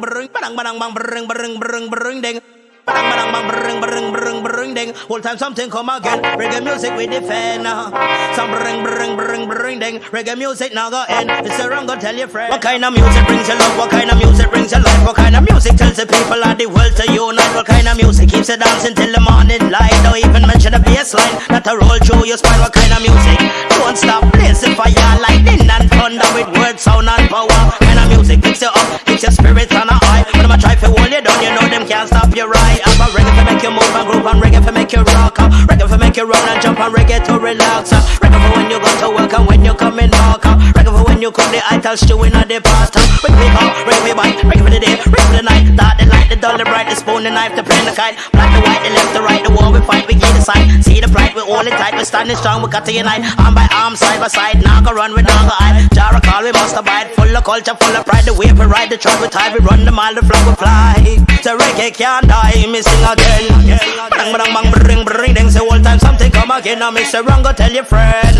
bang bring bring bring bring ding. Bang bang bang bring bring bring bring ding. All time something come again. Reggae music we defend. uh. Some bring bring bring ding. Reggae music now go end. It's a wrong go tell your friend. What kind of music brings you love? What kind of music brings you life? What kind of music tells the people of the world to unite? What kind of music keeps you dancing till the morning light? Don't even mention the bass line that a roll through your spine. What kind of music? Don't stop blazing fire, lightning and thunder with words, sound and power. What Kind of music picks you up, keeps your spirit on a high. When I try to hold you down, you know them can't stop you right. I'm a reggae to make you move and groove and reggae to make you rock. You run and jump and reggae to relax. uh. Reggae for when you go to work and when you come in back. uh. Reggae for when you cook the ital stew in the past. uh. Reggae up, reggae me bite, reggae for the day, reggae for the night. Dark the light, the dull, the bright, the spoon, the knife, the pen, the kite. Black, the white, the left, the right, the war we fight, we get the side. See the pride, we hold it tight, we standing strong, we got to unite. Arm by arm, side by side, now go run, now go hide. Jara call, we must abide. Full of culture, full of pride, the wave we ride, the track we tie, we run the mile, the flag we fly. The reggae can't die, me sing again. Bang, bang, bang, bring, bring, again. I miss a wrong, go tell your friend.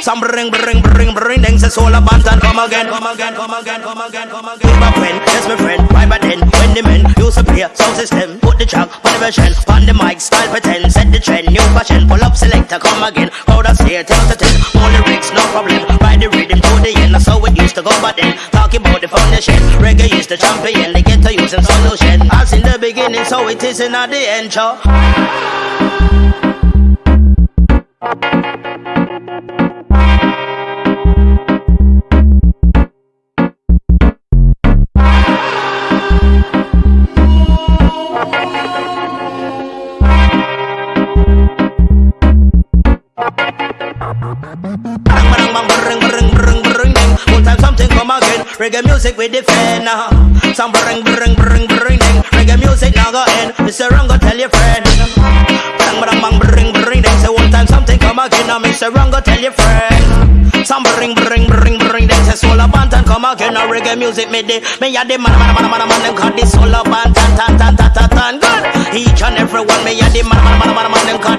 Some bring, bring, bring, bring, ding, say soul of and come again, come again, come again, come again, come again. With my friend, yes, my friend, right back then, when the men used to play sound system, put the track on the version, on the mic, style pretend, set the trend, new fashion, pull up selector, come again, crowd of stay, tell to ten, all lyrics, no problem, ride the rhythm to the end, that's how it used to go back then, talk about the foundation, reggae is the champion, they get to use and solution, as in the beginning, so it is in at the end, show. Reggae music we defend. uh. Some bring, bring, bring, bring. Reggae music now go end. Mr. Wrong tell your friend. Bang, bang, bang, bring, bring, come again. Now Mr. Wrong go tell your friend. Some bring, bring, bring, bring, ding. Say soul of band and come again. Now reggae music me de. Me ya the man, man, man, man, man. Them call this soul of band, tan, tan, tan, tan, tan. Good. Each and every one me ya the man, man, man, man, man. Them call